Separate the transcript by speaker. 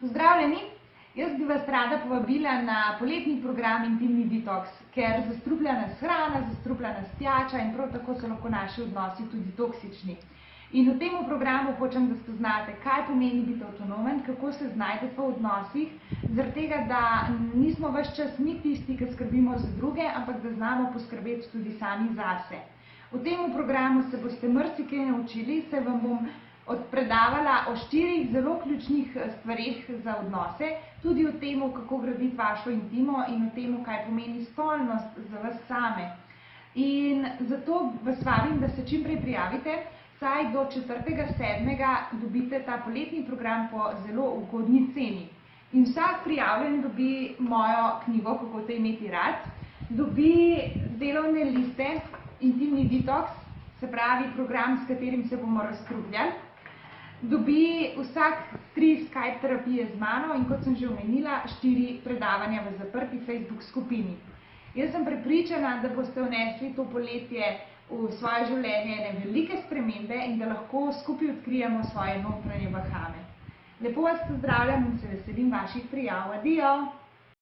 Speaker 1: Pozdravljeni! Jaz bi vas rada povabila na poletni program Intimni detoks, ker zastruplja nas hrana, zastruplja nas pijača in prav tako so lahko naši odnosi tudi toksični. In v tem programu hočem, da spoznate, kaj pomeni biti avtonomen, kako se znajdete v odnosih, zaradi tega, da nismo ves čas mi tisti, ki skrbimo za druge, ampak da znamo poskrbeti tudi sami zase. V tem programu se boste marsikaj naučili, se vam bom odpredavala o štirih zelo ključnih eh, stvarih za odnose, tudi o tem, kako graditi vašo intimo in o tem, kaj pomeni spolnost za vas same. In zato vas vabim, da se čim prej prijavite, saj do 4.7. dobite ta poletni program po zelo ugodni ceni. In vsak prijavljen dobi mojo knjigo, kako te imeti rad, dobi delovne liste, intimni detoks, se pravi program, s katerim se bomo razkrupljali, dobi vsak tri Skype terapije z mano in kot sem že omenila, štiri predavanja v zaprti Facebook skupini. Jaz sem prepričana, da boste vnesli to poletje v svoje življenje ene velike spremembe in da lahko skupaj odkrijemo svoje notranje bahame. Lepo vas pozdravljam in se veselim vaših prijav. Adijo!